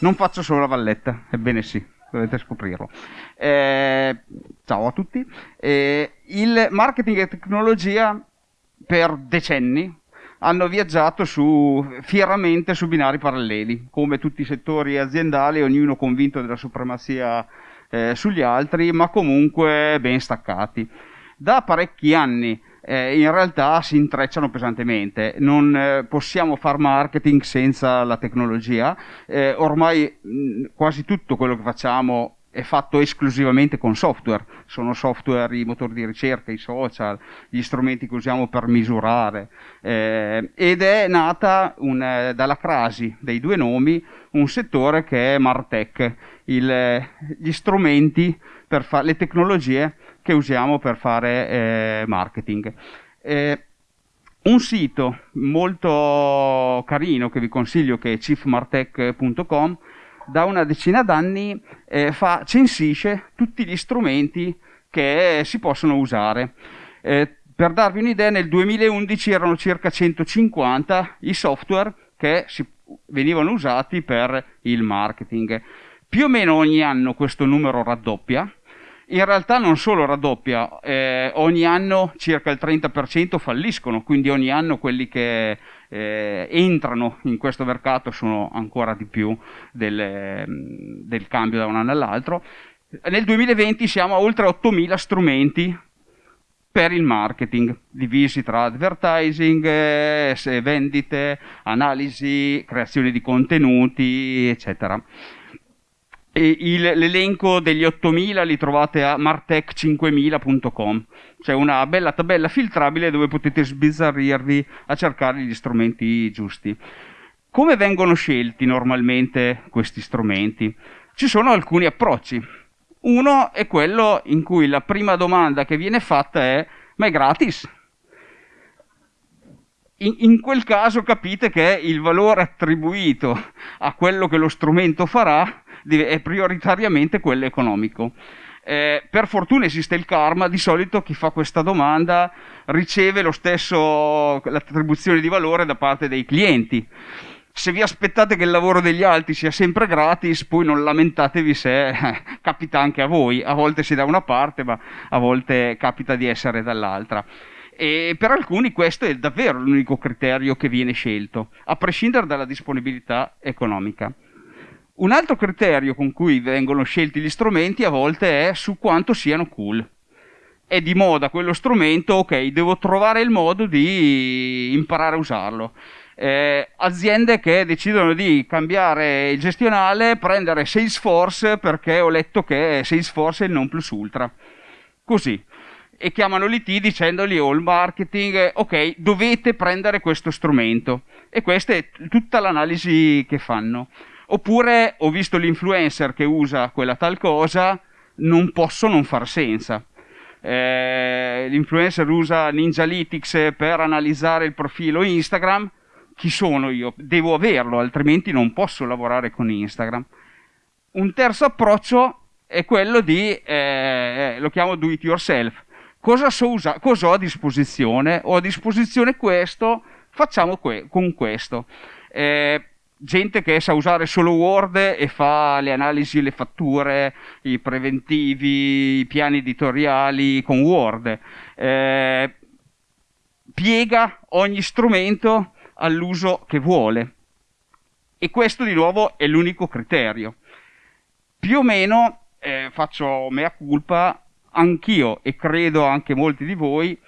Non faccio solo la valletta, ebbene sì, dovete scoprirlo. Eh, ciao a tutti. Eh, il marketing e tecnologia per decenni hanno viaggiato su, fieramente su binari paralleli, come tutti i settori aziendali, ognuno convinto della supremazia eh, sugli altri, ma comunque ben staccati. Da parecchi anni eh, in realtà si intrecciano pesantemente. Non eh, possiamo fare marketing senza la tecnologia. Eh, ormai mh, quasi tutto quello che facciamo è fatto esclusivamente con software. Sono software i motori di ricerca, i social, gli strumenti che usiamo per misurare. Eh, ed è nata un, eh, dalla crasi dei due nomi un settore che è Martech, il, gli strumenti per fare le tecnologie che usiamo per fare eh, marketing. Eh, un sito molto carino che vi consiglio che è chiefmartech.com da una decina d'anni eh, fa, censisce tutti gli strumenti che si possono usare. Eh, per darvi un'idea, nel 2011 erano circa 150 i software che si, venivano usati per il marketing. Più o meno ogni anno questo numero raddoppia, in realtà non solo raddoppia, eh, ogni anno circa il 30% falliscono, quindi ogni anno quelli che eh, entrano in questo mercato sono ancora di più del, del cambio da un anno all'altro. Nel 2020 siamo a oltre 8.000 strumenti per il marketing, divisi tra advertising, eh, vendite, analisi, creazione di contenuti, eccetera. L'elenco degli 8000 li trovate a martech5000.com. C'è una bella tabella filtrabile dove potete sbizzarrirvi a cercare gli strumenti giusti. Come vengono scelti normalmente questi strumenti? Ci sono alcuni approcci. Uno è quello in cui la prima domanda che viene fatta è ma è gratis? In, in, quel caso capite che il valore attribuito a quello che lo strumento farà è prioritariamente quello economico. Eh, per fortuna esiste il karma, di solito chi fa questa domanda riceve lo stesso, l'attribuzione di valore da parte dei clienti. Se vi aspettate che il lavoro degli altri sia sempre gratis, poi non lamentatevi se eh, capita anche a voi. A volte si da una parte, ma a volte capita di essere dall'altra. E per alcuni questo è davvero l'unico criterio che viene scelto, a prescindere dalla disponibilità economica. Un altro criterio con cui vengono scelti gli strumenti a volte è su quanto siano cool. È di moda quello strumento, ok, devo trovare il modo di imparare a usarlo. Eh, aziende che decidono di cambiare il gestionale, prendere Salesforce perché ho letto che Salesforce è il non plus ultra. Così. E chiamano l'IT dicendogli o oh, il marketing, ok, dovete prendere questo strumento. E questa è tutta l'analisi che fanno. Oppure ho visto l'influencer che usa quella tal cosa, non posso non far senza. Eh, l'influencer usa Ninjalytics per analizzare il profilo Instagram. Chi sono io? Devo averlo, altrimenti non posso lavorare con Instagram. Un terzo approccio è quello di, eh, lo chiamo do it yourself. Cosa, so usa- cosa ho a disposizione? Ho a disposizione questo, facciamo que- con questo. Eh, gente che sa usare solo Word e fa le analisi, le fatture, i preventivi, i piani editoriali con Word. Eh, piega ogni strumento all'uso che vuole. E questo di nuovo è l'unico criterio. Più o meno, eh, faccio mea culpa, anch'io e credo anche molti di voi,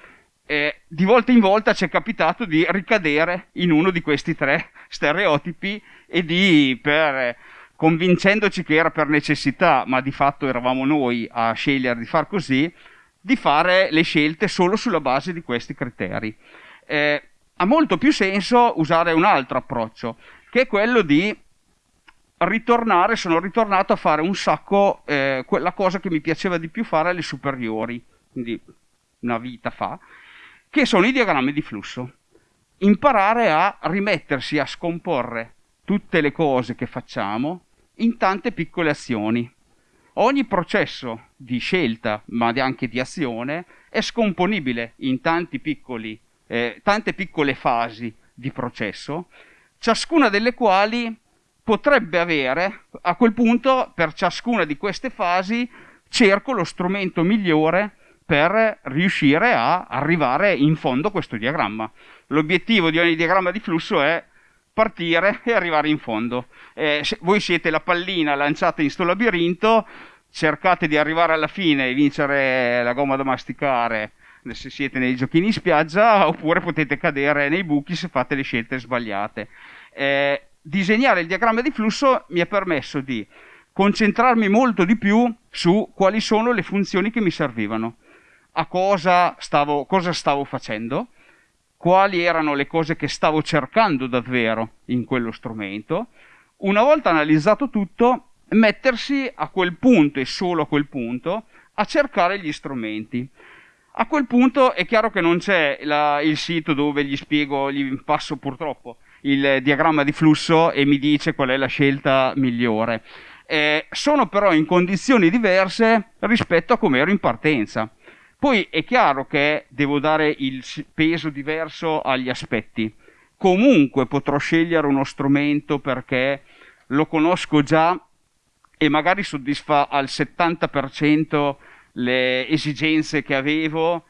eh, di volta in volta ci è capitato di ricadere in uno di questi tre stereotipi e di, per, convincendoci che era per necessità, ma di fatto eravamo noi a scegliere di far così, di fare le scelte solo sulla base di questi criteri. Eh, ha molto più senso usare un altro approccio, che è quello di ritornare, sono ritornato a fare un sacco eh, quella cosa che mi piaceva di più fare alle superiori, quindi una vita fa, che sono i diagrammi di flusso. Imparare a rimettersi a scomporre tutte le cose che facciamo in tante piccole azioni. Ogni processo di scelta, ma anche di azione, è scomponibile in piccoli, eh, tante piccole fasi di processo, ciascuna delle quali potrebbe avere, a quel punto, per ciascuna di queste fasi, cerco lo strumento migliore per riuscire a arrivare in fondo a questo diagramma. L'obiettivo di ogni diagramma di flusso è partire e arrivare in fondo. Eh, voi siete la pallina lanciata in sto labirinto, cercate di arrivare alla fine e vincere la gomma da masticare se siete nei giochini in spiaggia oppure potete cadere nei buchi se fate le scelte sbagliate. Eh, disegnare il diagramma di flusso mi ha permesso di concentrarmi molto di più su quali sono le funzioni che mi servivano, a cosa stavo, cosa stavo facendo, quali erano le cose che stavo cercando davvero in quello strumento. Una volta analizzato tutto, mettersi a quel punto e solo a quel punto a cercare gli strumenti. A quel punto è chiaro che non c'è la, il sito dove gli spiego, gli passo purtroppo il diagramma di flusso e mi dice qual è la scelta migliore. Eh, sono però in condizioni diverse rispetto a come ero in partenza. Poi è chiaro che devo dare il peso diverso agli aspetti. Comunque potrò scegliere uno strumento perché lo conosco già e magari soddisfa al 70% le esigenze che avevo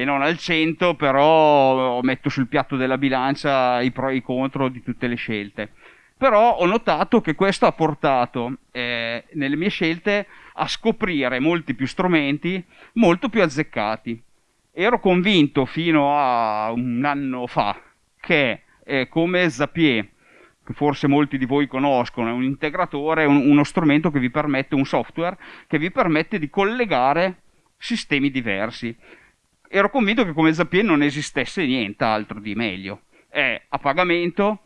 e non al 100, però metto sul piatto della bilancia i pro e i contro di tutte le scelte. Però ho notato che questo ha portato eh, nelle mie scelte a scoprire molti più strumenti molto più azzeccati. Ero convinto fino a un anno fa che eh, come Zapier, che forse molti di voi conoscono, è un integratore, un, uno strumento che vi permette, un software che vi permette di collegare sistemi diversi. Ero convinto che come Zapier non esistesse nient'altro di meglio. È a pagamento,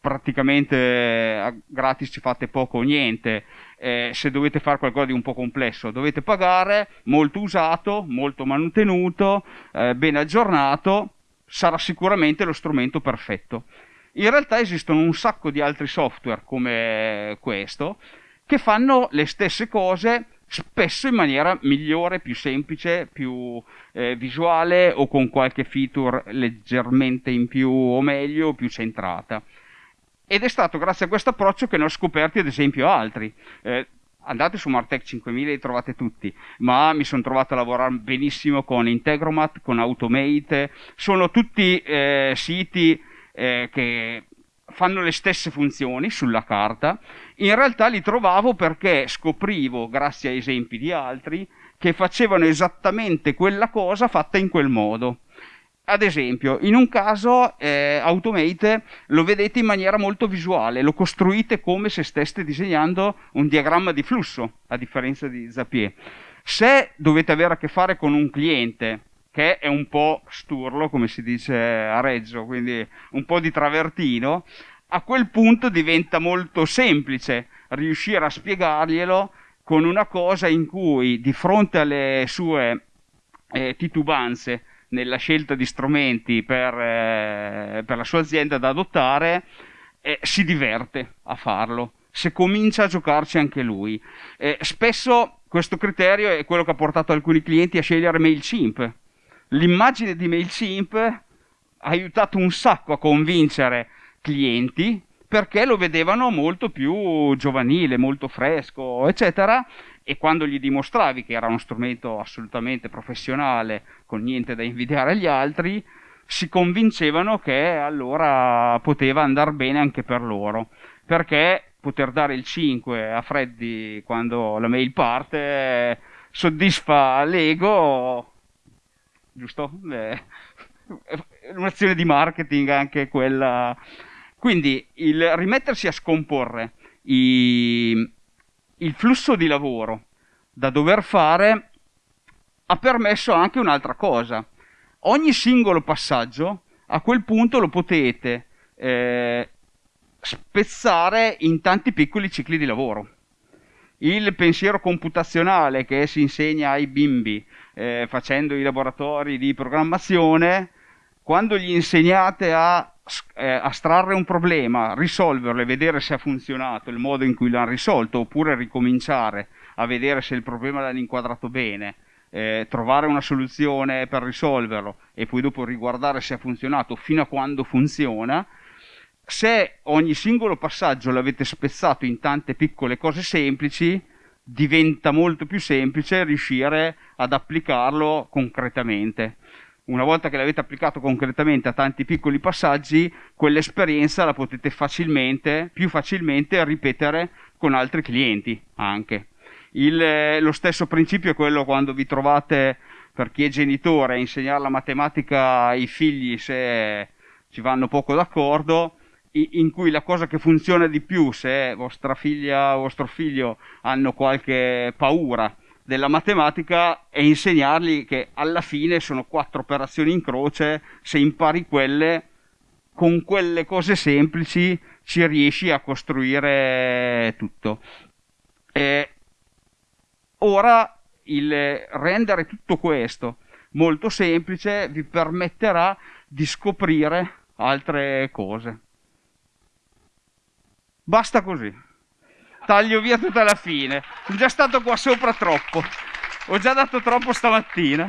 praticamente eh, gratis ci fate poco o niente. Eh, se dovete fare qualcosa di un po' complesso dovete pagare, molto usato, molto manutenuto, eh, ben aggiornato, sarà sicuramente lo strumento perfetto. In realtà esistono un sacco di altri software come questo che fanno le stesse cose spesso in maniera migliore, più semplice, più eh, visuale o con qualche feature leggermente in più o meglio, più centrata. Ed è stato grazie a questo approccio che ne ho scoperti ad esempio altri. Eh, andate su Martech 5000 e li trovate tutti, ma mi sono trovato a lavorare benissimo con Integromat, con Automate, sono tutti eh, siti eh, che fanno le stesse funzioni sulla carta, in realtà li trovavo perché scoprivo, grazie a esempi di altri, che facevano esattamente quella cosa fatta in quel modo. Ad esempio, in un caso eh, Automate lo vedete in maniera molto visuale, lo costruite come se steste disegnando un diagramma di flusso, a differenza di Zapier. Se dovete avere a che fare con un cliente che è un po' sturlo, come si dice a Reggio, quindi un po' di travertino, a quel punto diventa molto semplice riuscire a spiegarglielo con una cosa in cui di fronte alle sue eh, titubanze nella scelta di strumenti per, eh, per la sua azienda da adottare, eh, si diverte a farlo, se comincia a giocarci anche lui. Eh, spesso questo criterio è quello che ha portato alcuni clienti a scegliere MailChimp. L'immagine di MailChimp ha aiutato un sacco a convincere clienti perché lo vedevano molto più giovanile, molto fresco, eccetera, e quando gli dimostravi che era uno strumento assolutamente professionale, con niente da invidiare agli altri, si convincevano che allora poteva andare bene anche per loro, perché poter dare il 5 a Freddy quando la mail parte soddisfa l'ego, giusto? Beh, un'azione di marketing anche quella. Quindi il rimettersi a scomporre i, il flusso di lavoro da dover fare ha permesso anche un'altra cosa. Ogni singolo passaggio a quel punto lo potete eh, spezzare in tanti piccoli cicli di lavoro. Il pensiero computazionale che si insegna ai bimbi eh, facendo i laboratori di programmazione, quando gli insegnate a eh, astrarre un problema, risolverlo e vedere se ha funzionato il modo in cui l'hanno risolto, oppure ricominciare a vedere se il problema l'hanno inquadrato bene, eh, trovare una soluzione per risolverlo e poi dopo riguardare se ha funzionato fino a quando funziona, se ogni singolo passaggio l'avete spezzato in tante piccole cose semplici, diventa molto più semplice riuscire ad applicarlo concretamente. Una volta che l'avete applicato concretamente a tanti piccoli passaggi, quell'esperienza la potete facilmente, più facilmente ripetere con altri clienti anche. Il, lo stesso principio è quello quando vi trovate, per chi è genitore, a insegnare la matematica ai figli se ci vanno poco d'accordo, in cui la cosa che funziona di più se vostra figlia o vostro figlio hanno qualche paura della matematica è insegnargli che alla fine sono quattro operazioni in croce, se impari quelle, con quelle cose semplici ci riesci a costruire tutto. E ora il rendere tutto questo molto semplice vi permetterà di scoprire altre cose. Basta così. Taglio via tutta la fine. Sono già stato qua sopra troppo. Ho già dato troppo stamattina.